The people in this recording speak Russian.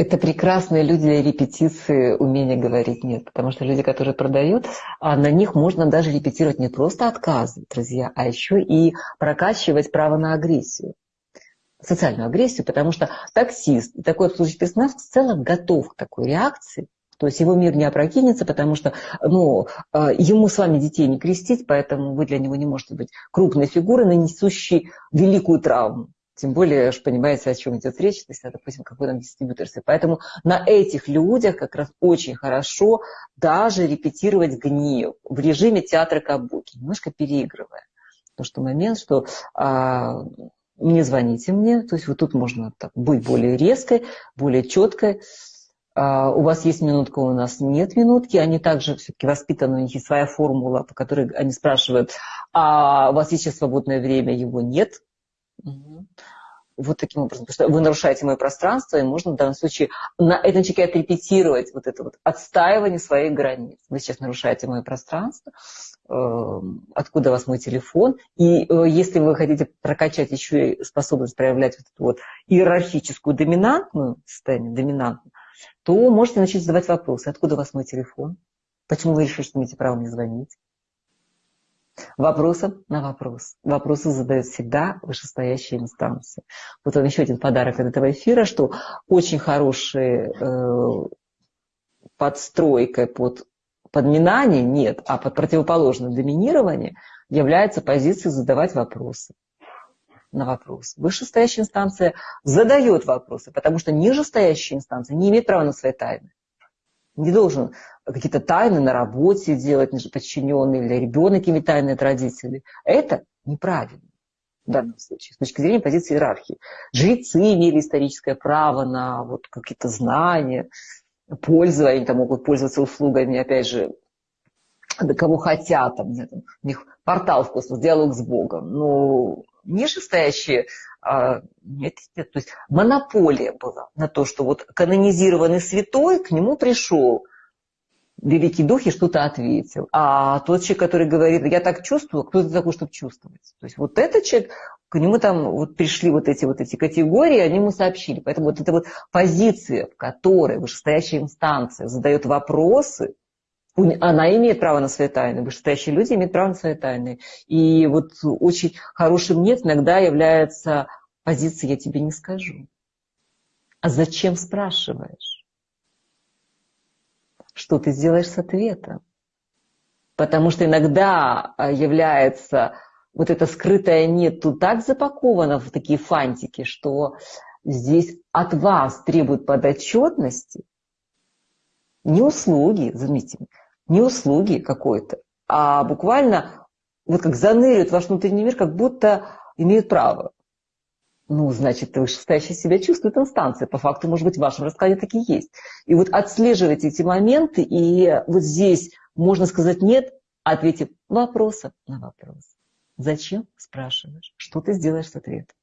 Это прекрасные люди для репетиции умения говорить «нет». Потому что люди, которые продают, а на них можно даже репетировать не просто отказы, друзья, а еще и прокачивать право на агрессию социальную агрессию, потому что таксист такой обслуживающий персонал в целом готов к такой реакции, то есть его мир не опрокинется, потому что ну, э, ему с вами детей не крестить, поэтому вы для него не можете быть крупной фигурой, нанесущей великую травму. Тем более, что понимаете, о чем идет речь, то есть, допустим, какой-то дистрибьюторстве. Поэтому на этих людях как раз очень хорошо даже репетировать гнев в режиме театра кабуки, немножко переигрывая. Потому что момент, что а, не звоните мне, то есть вот тут можно так, быть более резкой, более четкой. А, у вас есть минутка, у нас нет минутки. Они также все-таки воспитаны, у них есть своя формула, по которой они спрашивают, а у вас есть сейчас свободное время, его нет. Угу. Вот таким образом, потому что вы нарушаете мое пространство, и можно в данном случае на этом человеке отрепетировать вот это вот отстаивание своих границ. Вы сейчас нарушаете мое пространство, эм, откуда у вас мой телефон. И э, если вы хотите прокачать еще и способность проявлять вот эту вот иерархическую доминантную состояние, доминантную, то можете начать задавать вопросы. Откуда у вас мой телефон? Почему вы решили, что имеете право мне звонить? Вопросом на вопрос. Вопросы задают всегда вышестоящие инстанции. Вот он еще один подарок от этого эфира, что очень хорошие э, подстройкой под подминание нет, а под противоположное доминирование является позиция задавать вопросы на вопрос. Вышестоящая инстанция задает вопросы, потому что нижестоящая инстанция не имеет права на свои тайны. Не должен какие-то тайны на работе делать подчиненные или ребенок иметь тайны от родителей. Это неправильно в данном случае, с точки зрения позиции иерархии. Жрецы имели историческое право на вот какие-то знания, пользование, они там могут пользоваться услугами, опять же, кого хотят, там, там, у них портал в космос, диалог с Богом. Но нижестоящие а, нет, нет, то есть монополия была на то, что вот канонизированный святой к нему пришел, великий дух и что-то ответил. А тот человек, который говорит, я так чувствую, кто это такой, чтобы чувствовать? То есть вот этот человек, к нему там вот пришли вот эти вот эти категории, они ему сообщили. Поэтому вот эта вот позиция, в которой вышестоящая инстанция задает вопросы, она имеет право на свои тайны, вышестоящие люди имеют право на свои тайны. И вот очень хорошим нет иногда является позиция «я тебе не скажу». А зачем спрашиваешь? Что ты сделаешь с ответом? Потому что иногда а, является вот это скрытое «нет» тут так запаковано в такие фантики, что здесь от вас требуют подотчетности, не услуги, заметьте, не услуги какой-то, а буквально вот как заныривают ваш внутренний мир, как будто имеют право. Ну, значит, вышестоящая себя чувствует инстанция. По факту, может быть, в вашем раскладе такие есть. И вот отслеживайте эти моменты, и вот здесь можно сказать «нет», ответив вопросом на вопрос. Зачем спрашиваешь? Что ты сделаешь с ответом?